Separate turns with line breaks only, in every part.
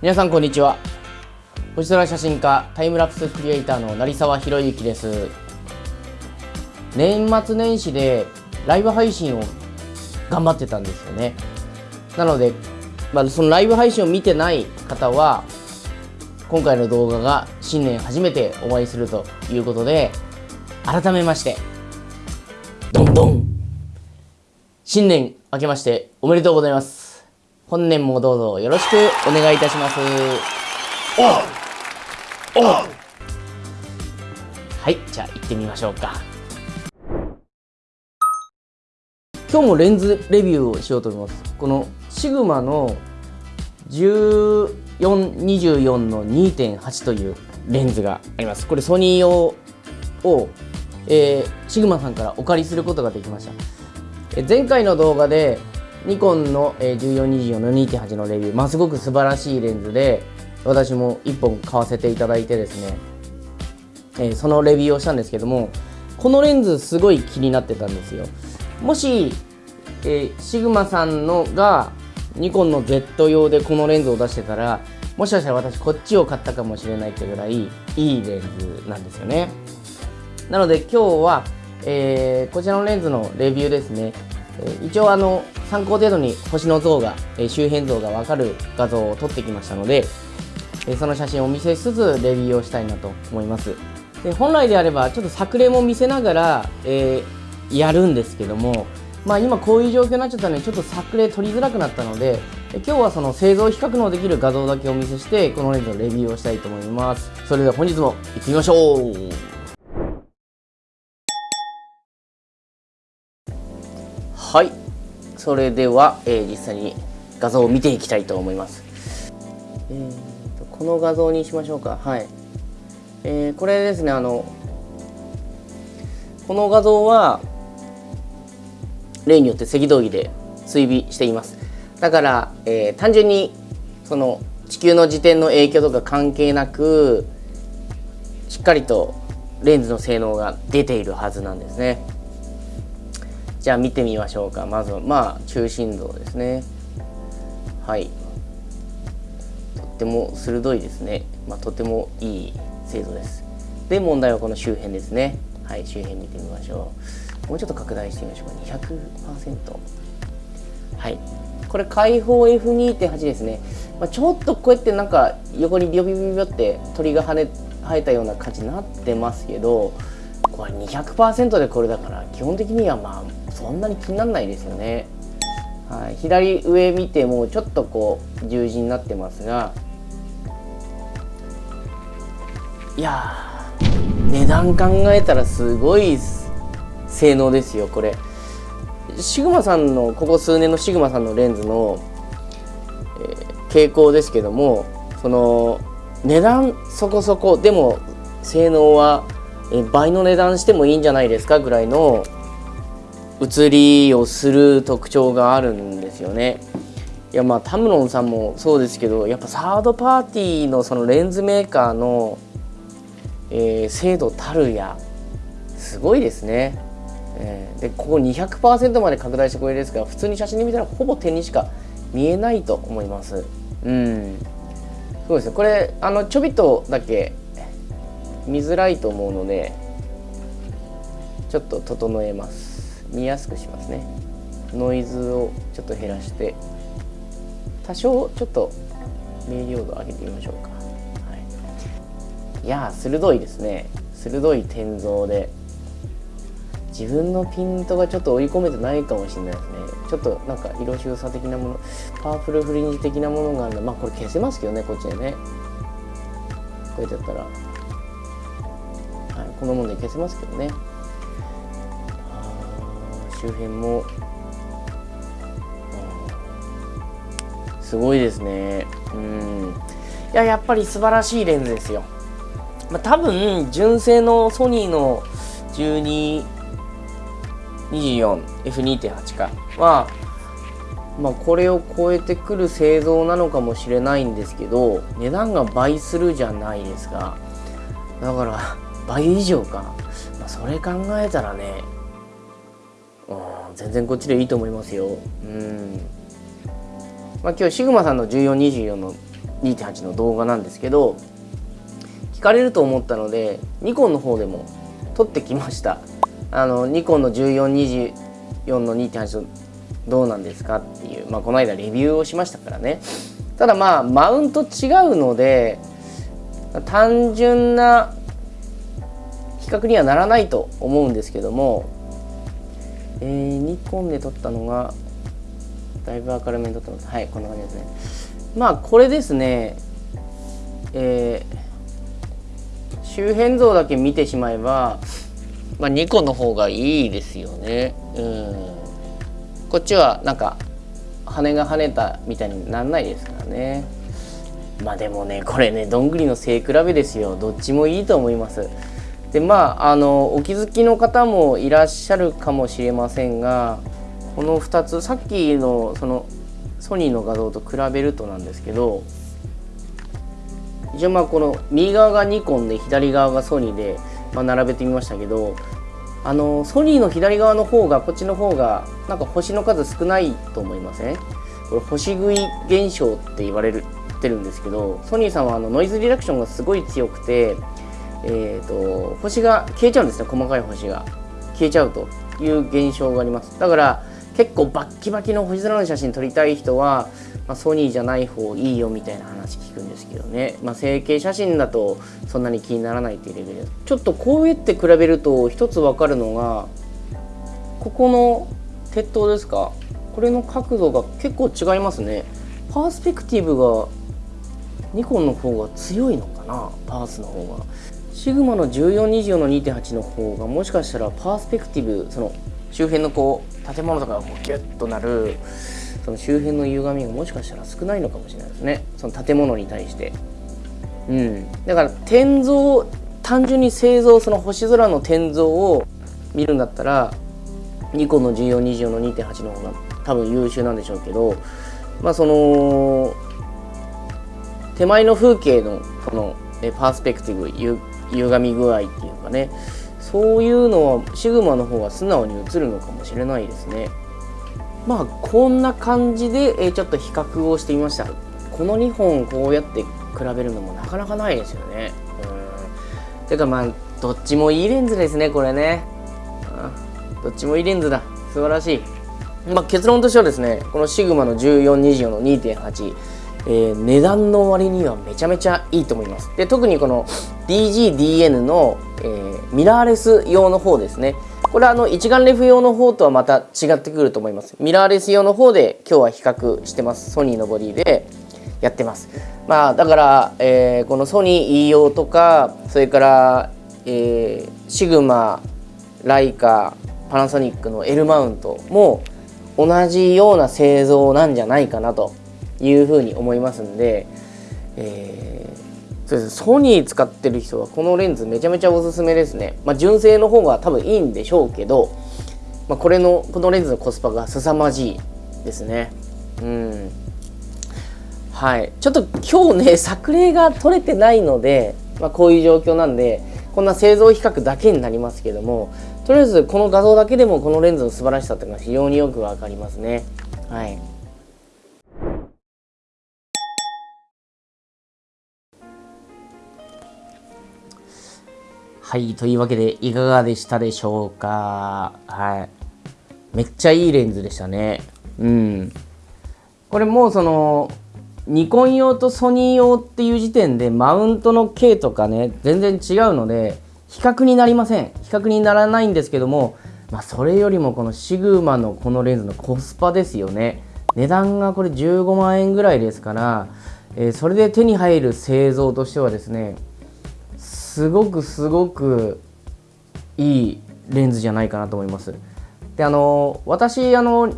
皆さんこんにちは。星空写真家タイムラプスクリエイターの成沢宏之です。年末年始でライブ配信を頑張ってたんですよね。なので、まあ、そのライブ配信を見てない方は今回の動画が新年初めてお会いするということで改めましてどんどん新年明けましておめでとうございます。本年もどうぞよろしくお願いいたします。はいじゃあ行ってみましょうか。今日もレンズレビューをしようと思います。このシグマの1424の2.8というレンズがあります。これソニー用を、えー、シグマさんからお借りすることができました。前回の動画でニコンの1424の2.8のレビュー、まあ、すごく素晴らしいレンズで私も1本買わせていただいてですね、え、そのレビューをしたんですけどもこのレンズすごい気になってたんですよ。もし、えー、シグマさんのがニコンの Z 用でこのレンズを出してたらもしかしたら私こっちを買ったかもしれないってぐらいいいレンズなんですよね。なので今日は、えー、こちらのレンズのレビューですね、一応あの参考程度に星の像が、周辺像がわかる画像を撮ってきましたので、その写真をお見せしつつレビューをしたいなと思います。で本来であればちょっと作例も見せながら、えやるんですけどもまあ、今こういう状況になっちゃったのでちょっと作例取りづらくなったので今日はその製造比較のできる画像だけお見せしてこのレンズのレビューをしたいと思います。それでは本日も行ってみましょう。はい。それでは、えー、実際に画像を見ていきたいと思います、えーと、この画像にしましょうか。はい、えー、これですねあのこの画像は例によって赤道儀で追尾しています。だから、えー、単純にその地球の自転の影響とか関係なくしっかりとレンズの性能が出ているはずなんですね。じゃあ見てみましょうか。まずはまあ中心像ですね。はい。とっても鋭いですね、まあ、とてもいい精度です。で問題はこの周辺ですね。はい周辺見てみましょう。もうちょっと拡大してみましょうか。200%はい。これ開放 F2.8 ですね、まあ、ちょっとこうやってなんか横にビヨビヨビヨって鳥が跳ね生えたような感じになってますけどこれ200%でこれだから基本的にはまあそんなに気にならないですよね、はい、左上見てもちょっとこう十字になってますが。いや値段考えたらすごい性能ですよこれ。シグマさんのここ数年のシグマさんのレンズの、えー、傾向ですけどもその値段そこそこでも性能はえ倍の値段してもいいんじゃないですかぐらいの写りをする特徴があるんですよね。いやまあタムロンさんもそうですけどやっぱサードパーティーのそのレンズメーカーの、えー、精度たるやすごいですね。えー、でここ200%まで拡大してこれですが普通に写真で見たらほぼ点にしか見えないと思いますうんそうですねこれあのちょびっとだけ見づらいと思うのでちょっと整えます。見やすくしますね。ノイズをちょっと減らして多少ちょっと明瞭度上げてみましょうか、はい、いや鋭いですね。鋭い天像で。自分のピントがちょっと追い込めてないかもしれないですね。ちょっとなんか色収差的なものパワフルフリンジ的なものがあるのまあこれ消せますけどねこっちでね。こうやってやったら、はい、このもので消せますけどね。周辺も。すごいですね。うん。いややっぱり素晴らしいレンズですよ、まあ、多分純正のソニーの12 24F2.8 か。は、まあ、これを超えてくる製造なのかもしれないんですけど値段が倍するじゃないですか。だから倍以上か、まあ、それ考えたらね、うん、全然こっちでいいと思いますよ。うん、まあ、今日シグマさんの1424の2.8の動画なんですけど聞かれると思ったのでニコンの方でも撮ってきました。あのニコンの1424の2.8どうなんですかっていう、まあ、この間レビューをしましたからね。ただまあマウント違うので単純な比較にはならないと思うんですけども、えー、ニコンで撮ったのがだいぶ明るめに撮ってますはいこんな感じですね。まあこれですねえー、周辺像だけ見てしまえば、まあ、ニコンの方がいいですよね。うん。こっちはなんか羽が跳ねたみたいになんないですからね。まあでもねこれねどんぐりの背比べですよ。どっちもいいと思います。でまああのお気づきの方もいらっしゃるかもしれませんがこの2つさっきのそのソニーの画像と比べるとなんですけど一応まあこの右側がニコンで左側がソニーで、まあ、並べてみましたけどあのソニーの左側の方がこっちの方がなんか星の数少ないと思いません？これ星食い現象って言われるてるんですけどソニーさんはあのノイズリダクションがすごい強くてえーと、星が消えちゃうんですね。細かい星が。消えちゃうという現象があります。だから結構バッキバキの星空の写真撮りたい人は、まあ、ソニーじゃない方いいよみたいな話聞くんですけどね、まあ、成形写真だとそんなに気にならないっていうレベル。ですちょっとこうやって比べると一つ分かるのがここの鉄塔ですか？これの角度が結構違いますね。パースペクティブがニコンの方が強いのかな？パースの方が。シグマの1424の2.8の方がもしかしたらパースペクティブその周辺のこう建物とかがこうギュッとなるその周辺の歪みがもしかしたら少ないのかもしれないですね。その建物に対して。うん。だから天像単純に製造その星空の天像を見るんだったらニコンの1424の2.8の方が多分優秀なんでしょうけどまあその手前の風景のこのパースペクティブ歪み具合っていうかね。そういうのはシグマの方が素直に映るのかもしれないですね。まあこんな感じで、えちょっと比較をしてみました。この2本こうやって比べるのもなかなかないですよね。うん。てかまあどっちもいいレンズですねこれね。どっちもいいレンズだ。素晴らしい。まあ、結論としてはですねこのシグマの1424の2.8えー、値段の割にはめちゃめちゃいいと思います。で特にこの DGDN の、えー、ミラーレス用の方ですね。これはあの一眼レフ用の方とはまた違ってくると思います。ミラーレス用の方で今日は比較してます。ソニーのボディでやってます。まあだから、えー、このソニー E 用とかそれから、えー、シグマライカパナソニックの L マウントも同じような製造なんじゃないかなというふうに思いますんで、えー、そうですソニー使ってる人はこのレンズめちゃめちゃおすすめですね、まあ、純正の方が多分いいんでしょうけど、まあ、これのこのレンズのコスパが凄まじいですね。うん。はい。ちょっと今日ね作例が取れてないので、まあ、こういう状況なんでこんな製造比較だけになりますけどもとりあえずこの画像だけでもこのレンズの素晴らしさっていうのが非常によくわかりますね。はい。はい、というわけでいかがでしたでしょうかはい。めっちゃいいレンズでしたね。うん。これもうその、ニコン用とソニー用っていう時点でマウントの径とかね、全然違うので、比較になりません。比較にならないんですけども、まあ、それよりもこのシグマのこのレンズのコスパですよね。値段がこれ15万円ぐらいですから、えー、それで手に入る製造としてはですね、すごくすごくいいレンズじゃないかなと思います。であの私あの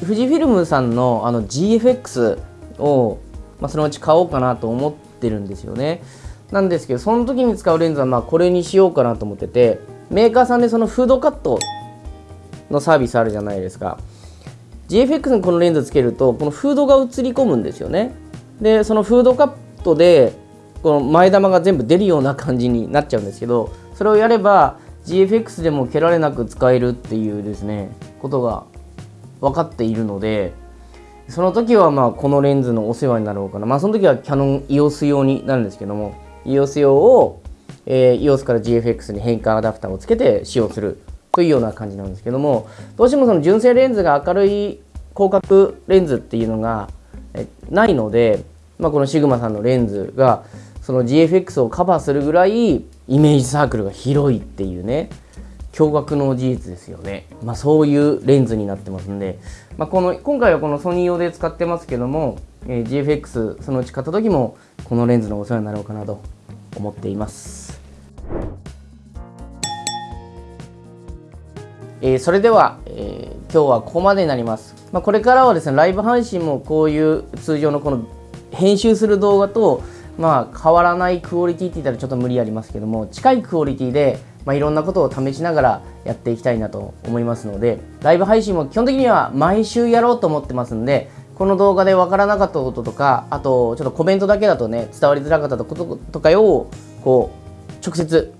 富士フィルムさんのあの GFX を、まあ、そのうち買おうかなと思ってるんですよね。なんですけどその時に使うレンズはまあこれにしようかなと思っててメーカーさんでそのフードカットのサービスあるじゃないですか GFX にこのレンズつけるとこのフードが映り込むんですよねでそのフードカットでこの前玉が全部出るような感じになっちゃうんですけどそれをやれば GFX でも蹴られなく使えるっていうですねことが分かっているので、その時はまあこのレンズのお世話になろうかな。まあその時はキャノン EOS 用になるんですけども EOS 用を、えー、EOS から GFX に変換アダプターをつけて使用するというような感じなんですけどもどうしてもその純正レンズが明るい広角レンズっていうのがないので、まあ、このシグマさんのレンズがその GFX をカバーするぐらいイメージサークルが広いっていうね驚愕の事実ですよね、まあ、そういうレンズになってますんで、まあ、この今回はこのソニー用で使ってますけども、えー、GFX そのうち買った時もこのレンズのお世話になろうかなと思っています、えー、それでは、えー、今日はここまでになります、まあ、これからはですねライブ配信もこういう通常のこの編集する動画とまあ変わらないクオリティって言ったらちょっと無理ありますけども近いクオリティでまあ、いろんなことを試しながらやっていきたいなと思いますのでライブ配信も基本的には毎週やろうと思ってますんでこの動画で分からなかったこととかあとちょっとコメントだけだとね伝わりづらかったこととかをこう直接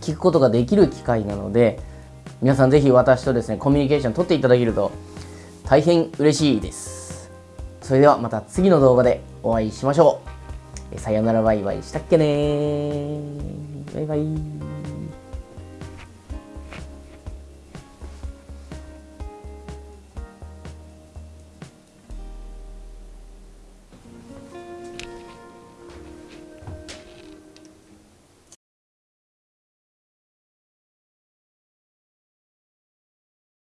聞くことができる機会なので皆さんぜひ私とですねコミュニケーション取っていただけると大変嬉しいです。それではまた次の動画でお会いしましょう。さよならバイバイ。したっけねバイバイ。